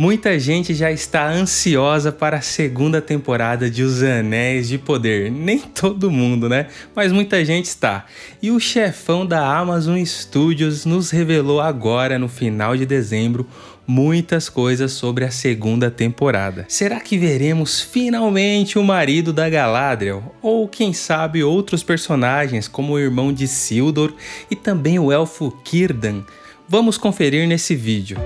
Muita gente já está ansiosa para a segunda temporada de Os Anéis de Poder. Nem todo mundo, né? Mas muita gente está. E o chefão da Amazon Studios nos revelou agora, no final de dezembro, muitas coisas sobre a segunda temporada. Será que veremos finalmente o marido da Galadriel? Ou quem sabe outros personagens como o irmão de Sildor e também o elfo Círdan? Vamos conferir nesse vídeo.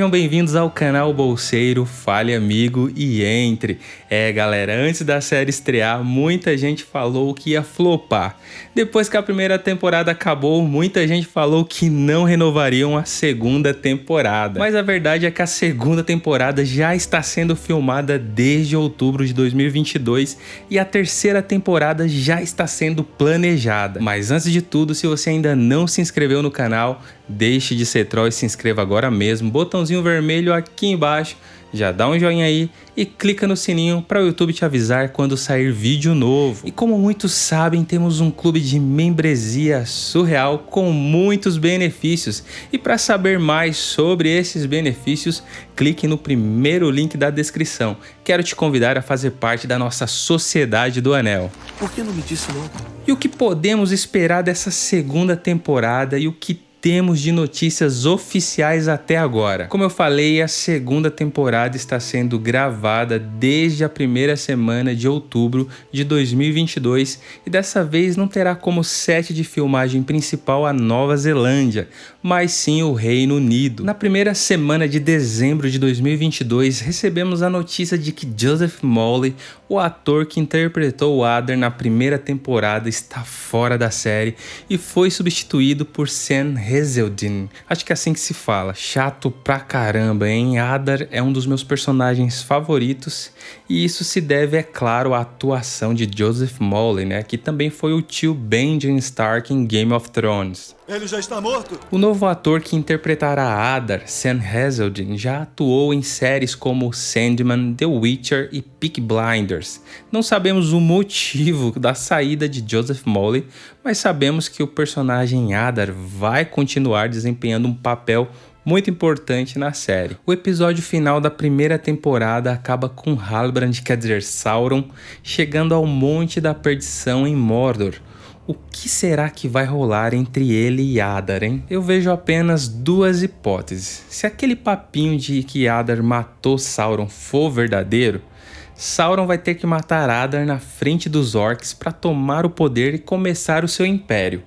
Sejam bem-vindos ao canal Bolseiro, fale amigo e entre. É galera, antes da série estrear, muita gente falou que ia flopar. Depois que a primeira temporada acabou, muita gente falou que não renovariam a segunda temporada. Mas a verdade é que a segunda temporada já está sendo filmada desde outubro de 2022 e a terceira temporada já está sendo planejada. Mas antes de tudo, se você ainda não se inscreveu no canal, deixe de ser troll e se inscreva agora mesmo. Botãozinho vermelho aqui embaixo já dá um joinha aí e clica no sininho para o YouTube te avisar quando sair vídeo novo. E como muitos sabem, temos um clube de membresia surreal com muitos benefícios. E para saber mais sobre esses benefícios, clique no primeiro link da descrição. Quero te convidar a fazer parte da nossa Sociedade do Anel. Por que não me disse logo? E o que podemos esperar dessa segunda temporada e o que temos de notícias oficiais até agora. Como eu falei, a segunda temporada está sendo gravada desde a primeira semana de outubro de 2022 e dessa vez não terá como set de filmagem principal a Nova Zelândia, mas sim o Reino Unido. Na primeira semana de dezembro de 2022, recebemos a notícia de que Joseph Molly, o ator que interpretou o Adder na primeira temporada, está fora da série e foi substituído por Sam Hazeldin. Acho que é assim que se fala. Chato pra caramba, hein? Adar é um dos meus personagens favoritos e isso se deve, é claro, à atuação de Joseph Molly, né? Que também foi o tio Benjamin Stark em Game of Thrones. Ele já está morto? O novo ator que interpretará Adar, Sam Hazeldin, já atuou em séries como Sandman, The Witcher e Peak Blinders. Não sabemos o motivo da saída de Joseph Molly, mas sabemos que o personagem Adar vai continuar desempenhando um papel muito importante na série. O episódio final da primeira temporada acaba com Halbrand, quer dizer Sauron, chegando ao Monte da Perdição em Mordor, o que será que vai rolar entre ele e Adar, hein? Eu vejo apenas duas hipóteses. Se aquele papinho de que Adar matou Sauron for verdadeiro, Sauron vai ter que matar Adar na frente dos orcs para tomar o poder e começar o seu império.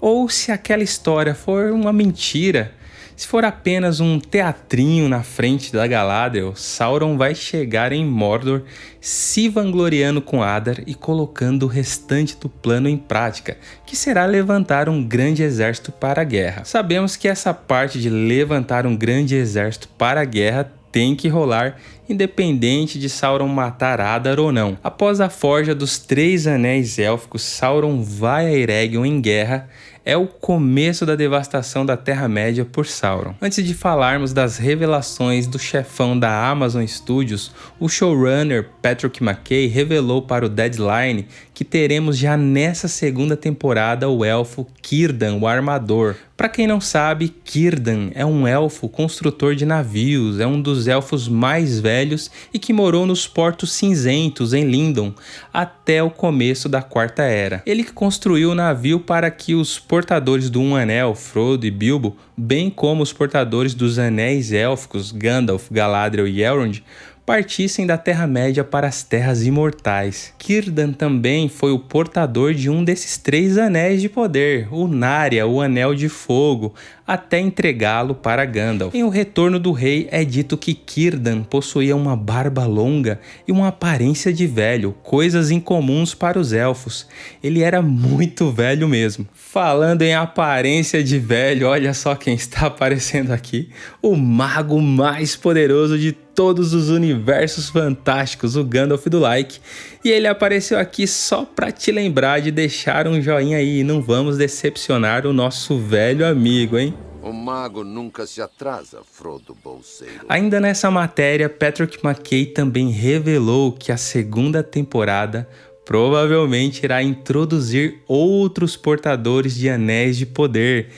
Ou se aquela história for uma mentira, se for apenas um teatrinho na frente da Galadriel, Sauron vai chegar em Mordor se vangloriando com Adar e colocando o restante do plano em prática, que será levantar um grande exército para a guerra. Sabemos que essa parte de levantar um grande exército para a guerra tem que rolar, independente de Sauron matar Adar ou não. Após a forja dos Três Anéis Élficos, Sauron vai a Eregion em guerra é o começo da devastação da Terra-média por Sauron. Antes de falarmos das revelações do chefão da Amazon Studios, o showrunner Patrick McKay revelou para o Deadline que teremos já nessa segunda temporada o elfo Círdan, o Armador. Para quem não sabe, Círdan é um elfo construtor de navios, é um dos elfos mais velhos e que morou nos Portos Cinzentos, em Lindon, até o começo da Quarta Era. Ele que construiu o navio para que os portadores do Um Anel, Frodo e Bilbo, bem como os portadores dos Anéis Élficos, Gandalf, Galadriel e Elrond, partissem da Terra-média para as Terras Imortais. Círdan também foi o portador de um desses três anéis de poder, o Narya, o Anel de Fogo, até entregá-lo para Gandalf. Em O Retorno do Rei é dito que Círdan possuía uma barba longa e uma aparência de velho, coisas incomuns para os elfos. Ele era muito velho mesmo. Falando em aparência de velho, olha só quem está aparecendo aqui, o mago mais poderoso de todos os universos fantásticos, o Gandalf do Like. E ele apareceu aqui só para te lembrar de deixar um joinha aí, não vamos decepcionar o nosso velho amigo, hein? O mago nunca se atrasa, Frodo Bolseiro. Ainda nessa matéria, Patrick McKay também revelou que a segunda temporada provavelmente irá introduzir outros portadores de anéis de poder,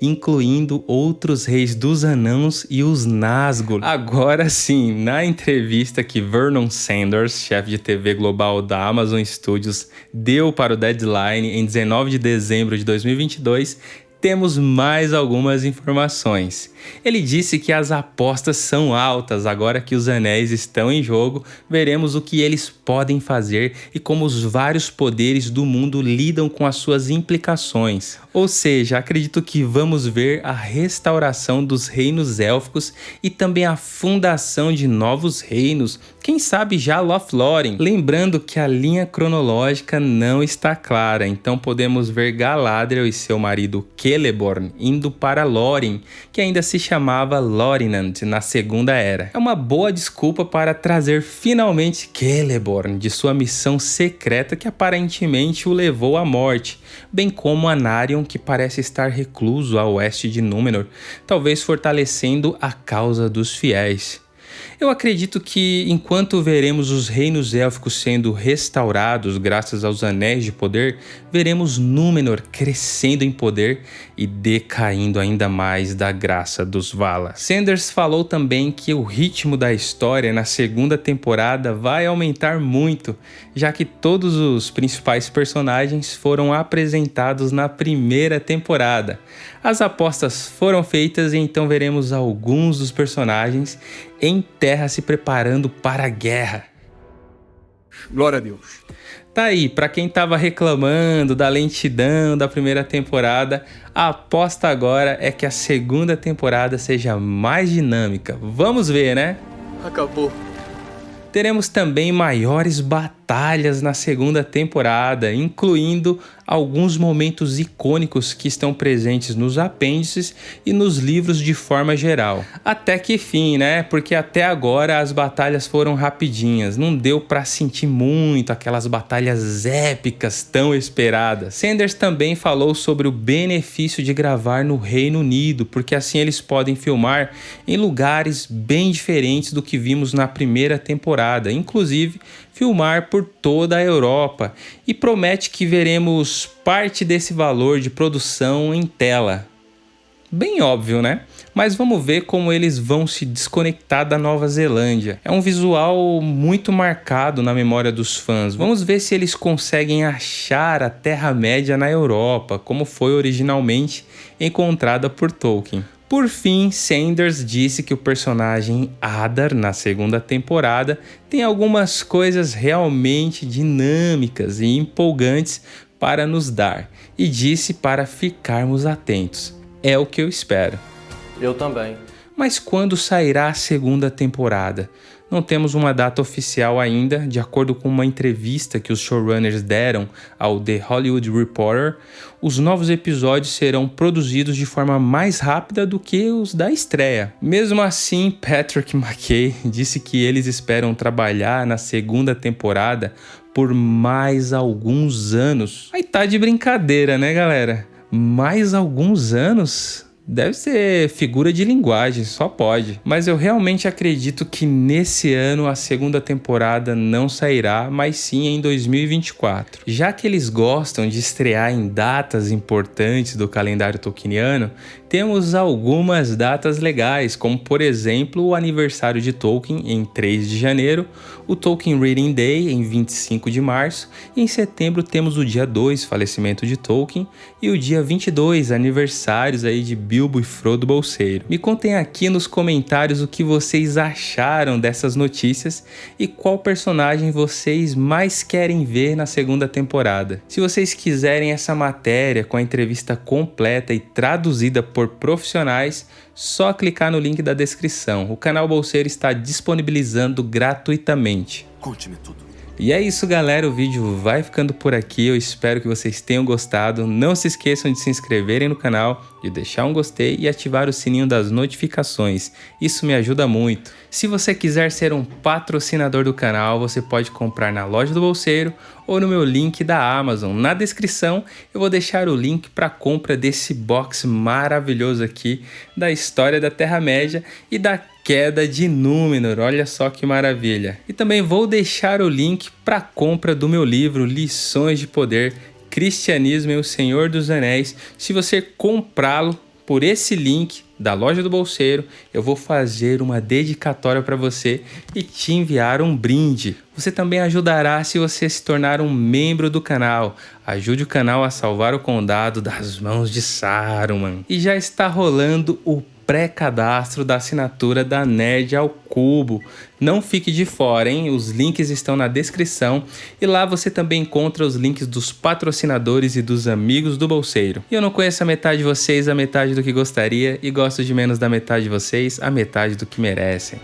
incluindo outros reis dos anãos e os Nazgûl. Agora sim, na entrevista que Vernon Sanders, chefe de TV global da Amazon Studios, deu para o Deadline em 19 de dezembro de 2022, temos mais algumas informações. Ele disse que as apostas são altas, agora que os anéis estão em jogo, veremos o que eles podem fazer e como os vários poderes do mundo lidam com as suas implicações. Ou seja, acredito que vamos ver a restauração dos reinos élficos e também a fundação de novos reinos, quem sabe já Lothlórien. Lembrando que a linha cronológica não está clara, então podemos ver Galadriel e seu marido Celeborn indo para Lórien, que ainda se chamava Lorinand na Segunda Era. É uma boa desculpa para trazer finalmente Celeborn de sua missão secreta que aparentemente o levou à morte, bem como Anarion que parece estar recluso a oeste de Númenor, talvez fortalecendo a causa dos fiéis. Eu acredito que enquanto veremos os reinos élficos sendo restaurados graças aos anéis de poder, veremos Númenor crescendo em poder e decaindo ainda mais da graça dos Valar. Sanders falou também que o ritmo da história na segunda temporada vai aumentar muito, já que todos os principais personagens foram apresentados na primeira temporada. As apostas foram feitas e então veremos alguns dos personagens em terra se preparando para a guerra. Glória a Deus. Tá aí, para quem tava reclamando da lentidão da primeira temporada, a aposta agora é que a segunda temporada seja mais dinâmica. Vamos ver, né? Acabou. Teremos também maiores batalhas na segunda temporada, incluindo alguns momentos icônicos que estão presentes nos apêndices e nos livros de forma geral. Até que fim, né? Porque até agora as batalhas foram rapidinhas, não deu para sentir muito aquelas batalhas épicas tão esperadas. Sanders também falou sobre o benefício de gravar no Reino Unido, porque assim eles podem filmar em lugares bem diferentes do que vimos na primeira temporada, inclusive filmar por toda a Europa e promete que veremos parte desse valor de produção em tela. Bem óbvio, né? Mas vamos ver como eles vão se desconectar da Nova Zelândia. É um visual muito marcado na memória dos fãs. Vamos ver se eles conseguem achar a Terra-média na Europa, como foi originalmente encontrada por Tolkien. Por fim, Sanders disse que o personagem Adar, na segunda temporada, tem algumas coisas realmente dinâmicas e empolgantes para nos dar, e disse para ficarmos atentos. É o que eu espero. Eu também. Mas quando sairá a segunda temporada? Não temos uma data oficial ainda, de acordo com uma entrevista que os showrunners deram ao The Hollywood Reporter. Os novos episódios serão produzidos de forma mais rápida do que os da estreia. Mesmo assim, Patrick McKay disse que eles esperam trabalhar na segunda temporada por mais alguns anos. Aí tá de brincadeira, né, galera? Mais alguns anos? Deve ser figura de linguagem, só pode. Mas eu realmente acredito que nesse ano a segunda temporada não sairá, mas sim em 2024. Já que eles gostam de estrear em datas importantes do calendário tolkieniano, temos algumas datas legais, como por exemplo o aniversário de Tolkien em 3 de janeiro, o Tolkien Reading Day em 25 de março, e em setembro temos o dia 2, falecimento de Tolkien, e o dia 22, aniversários aí de Bilbo e Frodo Bolseiro. Me contem aqui nos comentários o que vocês acharam dessas notícias e qual personagem vocês mais querem ver na segunda temporada. Se vocês quiserem essa matéria com a entrevista completa e traduzida por profissionais, só clicar no link da descrição. O canal Bolseiro está disponibilizando gratuitamente. Conte-me tudo. E é isso, galera. O vídeo vai ficando por aqui. Eu espero que vocês tenham gostado. Não se esqueçam de se inscreverem no canal, de deixar um gostei e ativar o sininho das notificações. Isso me ajuda muito. Se você quiser ser um patrocinador do canal, você pode comprar na loja do Bolseiro ou no meu link da Amazon. Na descrição eu vou deixar o link para compra desse box maravilhoso aqui da história da Terra-média e da queda de Númenor, olha só que maravilha. E também vou deixar o link para compra do meu livro Lições de Poder, Cristianismo e o Senhor dos Anéis. Se você comprá-lo por esse link da loja do bolseiro, eu vou fazer uma dedicatória para você e te enviar um brinde. Você também ajudará se você se tornar um membro do canal. Ajude o canal a salvar o condado das mãos de Saruman. E já está rolando o pré-cadastro da assinatura da Nerd ao Cubo. Não fique de fora, hein? Os links estão na descrição e lá você também encontra os links dos patrocinadores e dos amigos do bolseiro. E eu não conheço a metade de vocês, a metade do que gostaria e gosto de menos da metade de vocês, a metade do que merecem.